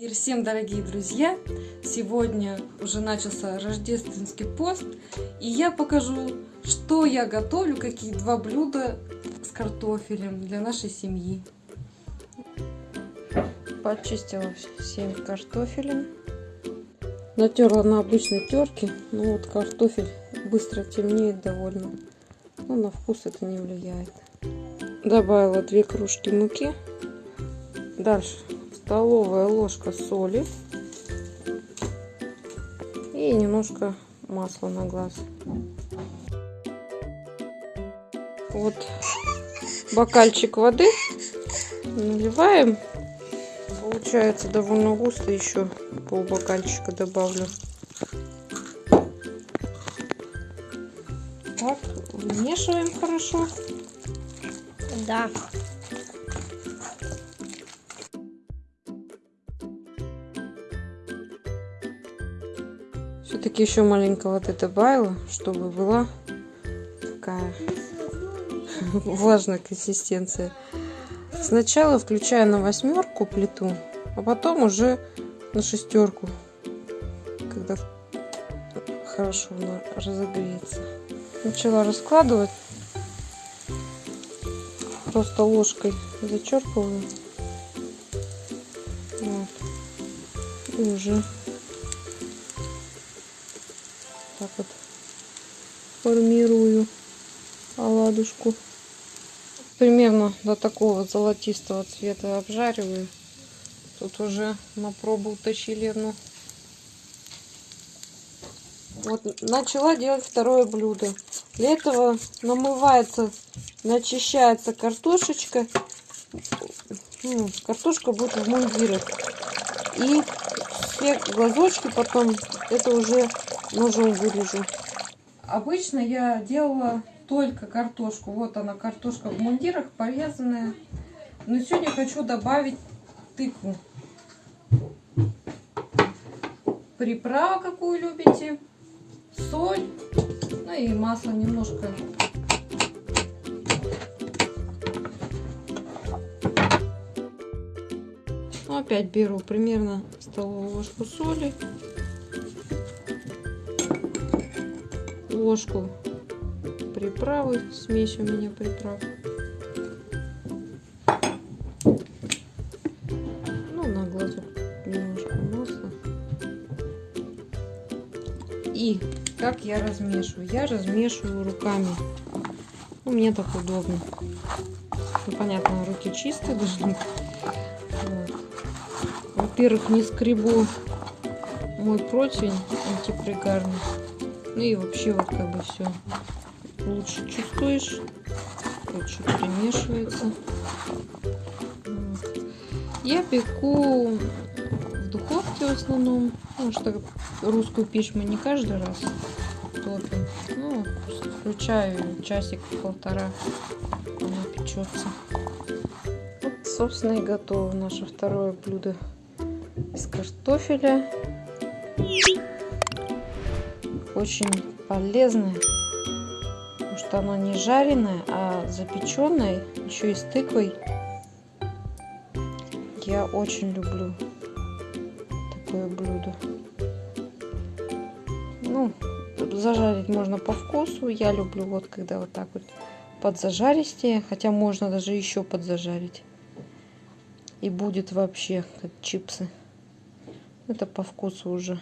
Мир всем, дорогие друзья! Сегодня уже начался рождественский пост, и я покажу, что я готовлю, какие два блюда с картофелем для нашей семьи. Почистила все картофелем, натерла на обычной терке, но вот картофель быстро темнеет довольно, но на вкус это не влияет. Добавила две кружки муки, дальше столовая ложка соли и немножко масла на глаз. Вот бокальчик воды наливаем. Получается довольно густо, еще пол бокальчика добавлю. Так, вмешиваем хорошо. Да. Все-таки еще маленько воды добавила, чтобы была такая влажная консистенция. Сначала включаю на восьмерку плиту, а потом уже на шестерку, когда хорошо она разогреется. Начала раскладывать, просто ложкой зачерпываю. Вот. И уже так вот формирую оладушку. Примерно до такого золотистого цвета обжариваю. Тут уже на пробу утащили одну. Вот начала делать второе блюдо. Для этого намывается, начищается картошечка. Ну, картошка будет в мундирах. И все глазочки потом это уже ножом вырежу. Обычно я делала только картошку. Вот она, картошка в мундирах, порезанная. Но сегодня хочу добавить тыкву. Приправа, какую любите. Соль. Ну и масло немножко. Ну, опять беру примерно столовую ложку соли. Ложку приправы, смесь у меня приправ. Ну, на глазок немножко масла. И как я размешиваю? Я размешиваю руками. Ну, мне так удобно. Ну, понятно, руки чистые должны. Во-первых, не скребу мой противень антипригарный. Ну и вообще вот как бы все лучше чувствуешь. Лучше перемешивается. Я пеку в духовке в основном. Потому что русскую пищу мы не каждый раз топим. Ну, включаю часик-полтора, она печется. Вот, собственно, и готово наше второе блюдо из картофеля очень полезное, потому что оно не жареное, а запеченное, еще и с тыквой. Я очень люблю такое блюдо. Ну, зажарить можно по вкусу. Я люблю вот когда вот так вот подзажаристее, хотя можно даже еще подзажарить. И будет вообще как чипсы. Это по вкусу уже.